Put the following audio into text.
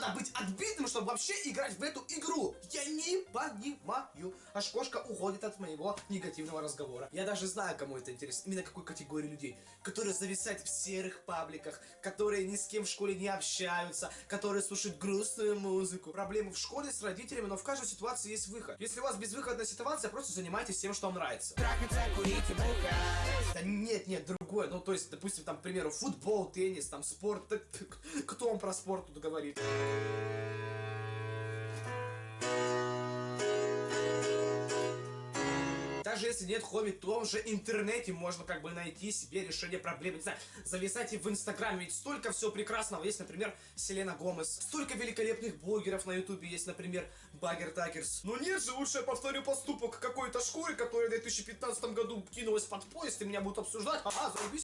надо быть отбитым, чтобы вообще играть в эту игру? Я не понимаю. Аж кошка уходит от моего негативного разговора. Я даже знаю, кому это интересно. Именно какой категории людей. Которые зависают в серых пабликах, которые ни с кем в школе не общаются, которые слушают грустную музыку. Проблемы в школе с родителями, но в каждой ситуации есть выход. Если у вас безвыходная ситуация, просто занимайтесь тем, что вам нравится. Трахаться, курить и бухать Да нет, нет, другое. Ну, то есть, допустим, там, к примеру, футбол, теннис, там, спорт. Так, Кто вам про спорт тут говорит? Даже если нет хобби, в том же интернете можно как бы найти себе решение проблемы. Не знаю, зависайте в инстаграме, ведь столько всего прекрасного. Есть, например, Селена Гомес. Столько великолепных блогеров на ютубе есть, например, Багер Такерс. Но нет же, лучше я повторю поступок какой-то шкуры, которая в 2015 году кинулась под поезд, и меня будут обсуждать. Ага, заебись.